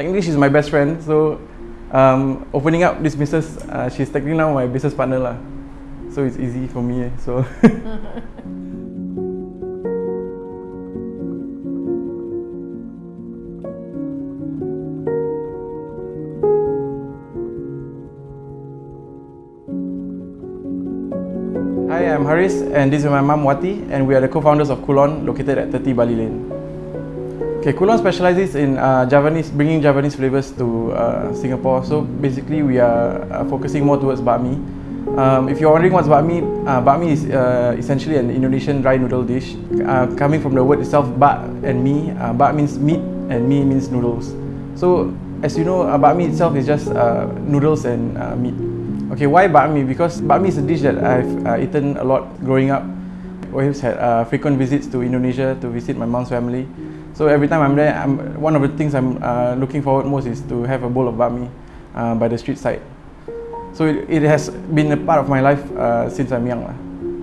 technically she's my best friend. So um, opening up this business, uh, she's technically now my business partner lah. So it's easy for me. Eh, so. Hi, I'm Haris and this is my mum Wati and we are the co-founders of Kulon located at 30 Bali Lane. Okay, Kulon specializes in uh, Javanese, bringing Javanese flavors to uh, Singapore. So basically we are uh, focusing more towards bakmi. Um, if you're wondering what's bakmi, uh, bakmi is uh, essentially an Indonesian dry noodle dish. Uh, coming from the word itself, bak and mi, uh, bak means meat and mi means noodles. So as you know, uh, bakmi itself is just noodles and meat. Okay, why bakmi? Because bakmi is a dish that I've eaten a lot growing up. I always had frequent visits to Indonesia to visit my mom's family. So every time I'm there, I'm, one of the things I'm uh, looking forward most is to have a bowl of bakmi uh, by the street side. So it, it has been a part of my life uh, since I'm young. lah.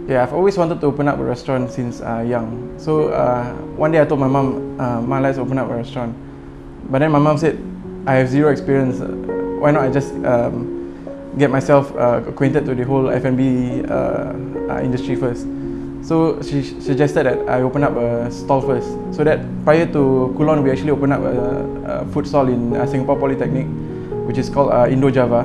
Yeah, I've always wanted to open up a restaurant since uh, young. So uh, one day I told my mom, uh, "Ma, let's open up a restaurant." But then my mom said, "I have zero experience. Why not I just um, get myself uh, acquainted to the whole F&B uh, uh, industry first?" So she suggested that I open up a stall first. So that prior to Kulon, we actually opened up a, a food stall in uh, Singapore Polytechnic, which is called uh, Indo Java.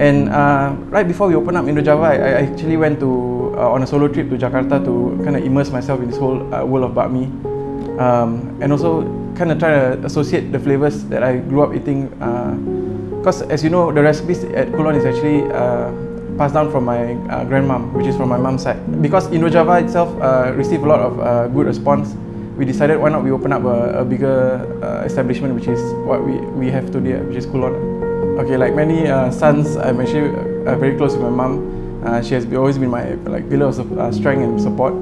And uh, right before we opened up Indo Java, I, I actually went to uh, on a solo trip to Jakarta to kind of immerse myself in this whole uh, world of bakmi, um, and also kind of try to associate the flavors that I grew up eating. Because as you know, the recipes at Kulon is actually uh, passed down from my uh, grandmom, which is from my mom's side. Because Indo Java itself uh, received a lot of uh, good response, we decided why not we open up a, a bigger uh, establishment, which is what we, we have today, which is Kulon. Okay, like many uh, sons, I'm actually uh, very close with my mom. She has always been my like pillar of strength and support,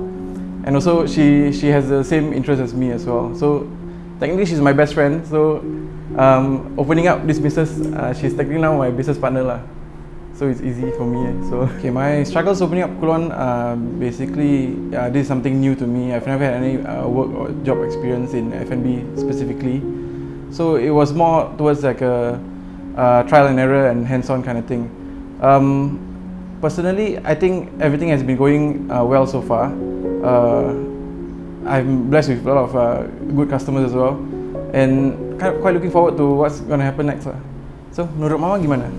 and also she she has the same interest as me as well. So technically she's my best friend. So um, opening up this business, she's technically now my business partner lah. So it's easy for me. eh. So okay, my struggles opening up Kulon, uh, basically uh, this is something new to me. I've never had any uh, work or job experience in F&B specifically. So it was more towards like a uh, trial and error and hands-on kind of thing. Um, personally, I think everything has been going uh, well so far. Uh, I'm blessed with a lot of good customers as well, and kind of quite looking forward to what's going to happen next lah. So, menurut Mama gimana?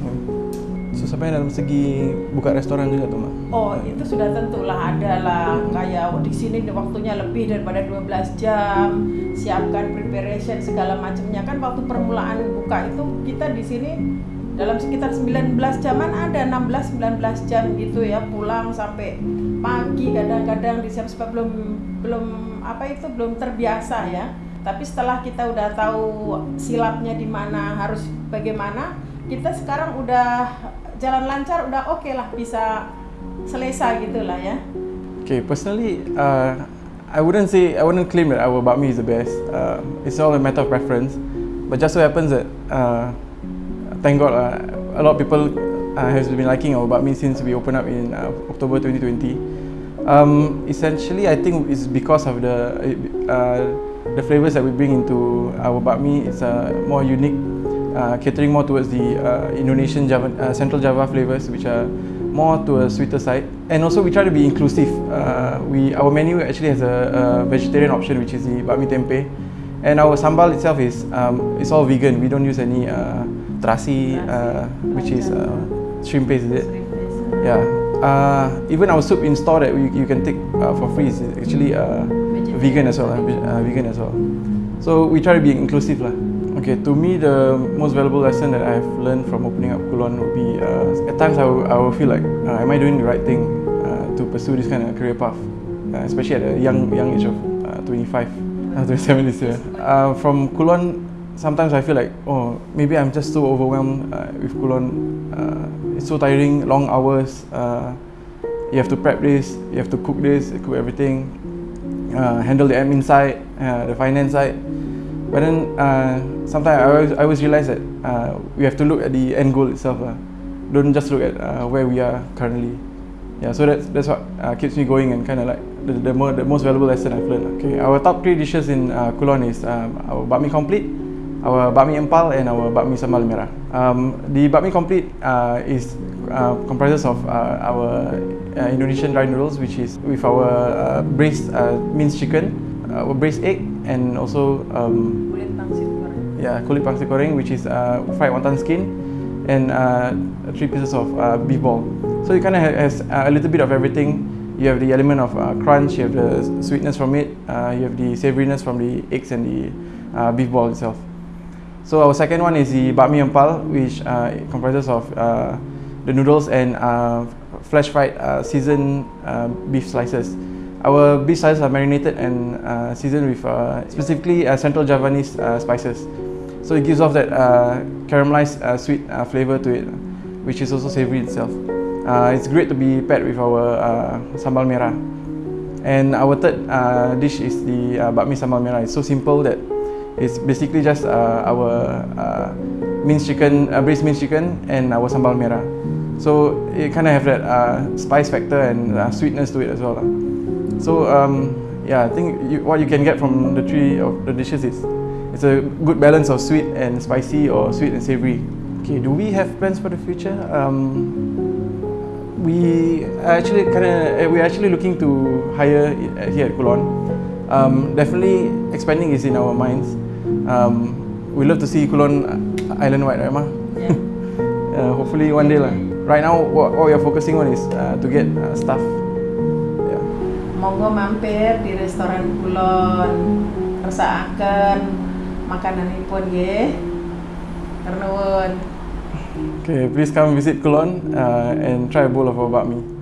Sampai dalam segi buka restoran juga tuh, Ma? Oh itu sudah tentulah ada lah. Kayak di sini waktunya lebih daripada 12 jam. Siapkan preparation segala macamnya. Kan waktu permulaan buka itu kita di sini dalam sekitar 19 jaman ada 16-19 jam gitu ya. Pulang sampai pagi kadang-kadang disiap sebab belum belum apa itu belum terbiasa ya. Tapi setelah kita udah tahu silapnya di mana harus bagaimana kita sekarang udah jalan lancar udah oke lah bisa selesai gitulah ya Okay, personally, uh, I wouldn't say I wouldn't claim that our bakmi is the best. Uh, it's all a matter of preference. But just so happens that, uh, thank God, uh, a lot of people uh, has been liking our bakmi since we opened up in uh, October 2020. Um, essentially, I think it's because of the uh, the flavors that we bring into our bakmi. It's uh, more unique, catering more towards the uh, Indonesian Java, uh, Central Java flavors, which are more to a sweeter side. And also, we try to be inclusive. Uh, we our menu actually has a, a vegetarian option, which is the bakmi tempeh, and our sambal itself is um, it's all vegan. We don't use any uh, terasi, uh, which is uh, shrimp paste, is it? Yeah. Uh, even our soup in store that we, you can take uh, for free is actually uh, vegan as well. Uh, uh, vegan as well. So we try to be inclusive lah. Okay, to me the most valuable lesson that I've learned from opening up Kulon would be uh, at times I will, I will feel like uh, am I doing the right thing uh, to pursue this kind of career path, uh, especially at a young young age of uh, 25, uh, 27 this year. Uh, from Kulon, sometimes I feel like oh maybe I'm just so overwhelmed uh, with Kulon. Uh, it's so tiring, long hours. Uh, you have to prep this, you have to cook this, cook everything, uh, handle the admin side, uh, the finance side. But then uh, sometimes I always, I always realize that uh, we have to look at the end goal itself. Uh. Don't just look at uh, where we are currently. Yeah, so that's that's what uh, keeps me going and kind of like the the, more, the most valuable lesson I've learned. Okay, our top three dishes in uh, Kulon is um, our bakmi complete, our bakmi empal and our bakmi sambal merah. Um, the bakmi complete uh, is uh, comprises of uh, our uh, Indonesian dry noodles, which is with our uh, braised uh, minced chicken, uh, our braised egg, and also um, kulit pangsit goreng. yeah, kulit pangsit goreng, which is uh, fried wonton skin, and uh, three pieces of uh, beef ball. So it kind of has uh, a little bit of everything. You have the element of uh, crunch, you have the sweetness from it, uh, you have the savouriness from the eggs and the uh, beef ball itself. So our second one is the bakmi empal, which uh, comprises of uh, the noodles and uh, flash fried uh, seasoned uh, beef slices. Our beef slices are marinated and uh, seasoned with uh, specifically uh, Central Javanese uh, spices. So it gives off that uh, caramelized uh, sweet flavor to it, which is also savory itself. It's great to be paired with our sambal merah. And our third dish is the uh, bakmi sambal merah. It's so simple that it's basically just our minced chicken, braised minced chicken, and our sambal merah. So it kind of have that uh, spice factor and uh, sweetness to it as well. lah. So um, yeah, I think you, what you can get from the three of the dishes is it's a good balance of sweet and spicy or sweet and savory. Okay, do we have plans for the future? Um, we are actually kind of we're actually looking to hire here at Kulon. Um, definitely expanding is in our minds. Um, we love to see Kulon island wide, right, Ma? Yeah. Uh, hopefully one day lah. Right now, what, what we are focusing on is uh, to get uh, staff. Yeah. Monggo mampir di restoran Kulon, resaaken makananipun nggih. Ternuwun. Okay, please come visit Kulon uh, and try a bowl of our bakmi.